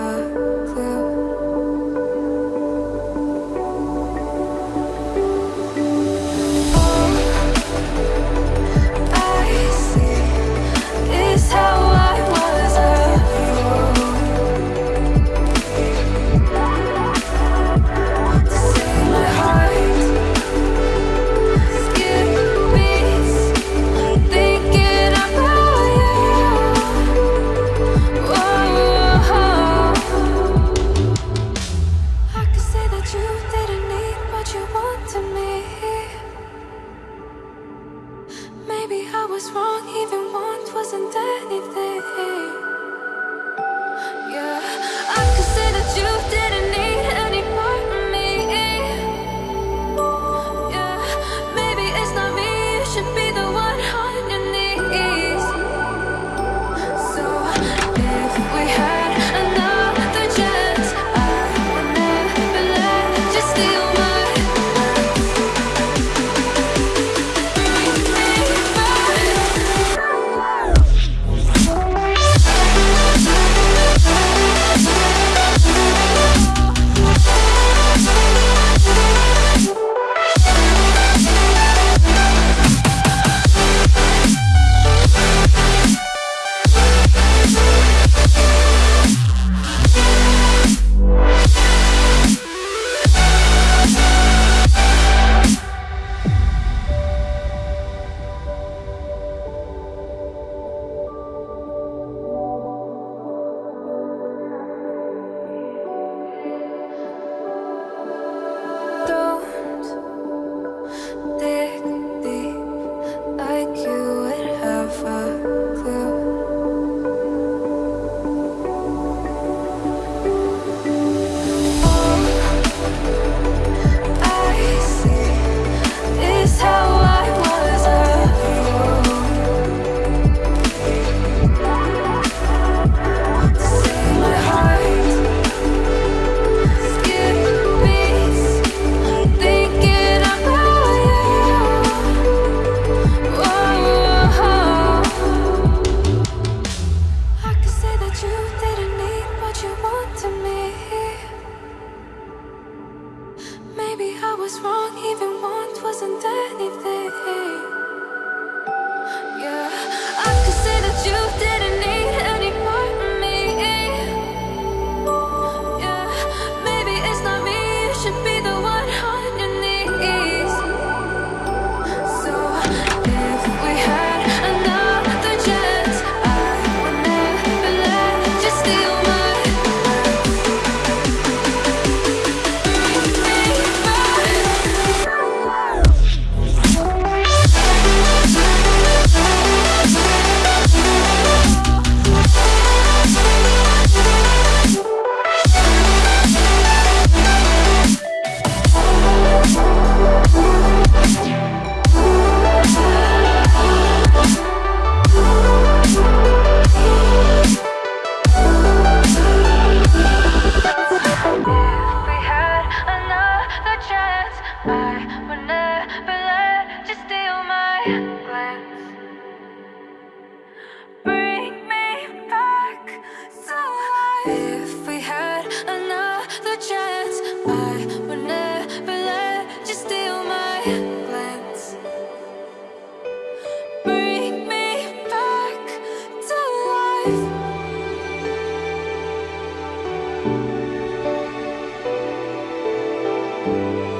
ever was wrong, even want wasn't anything. I was wrong, even once wasn't anything. Música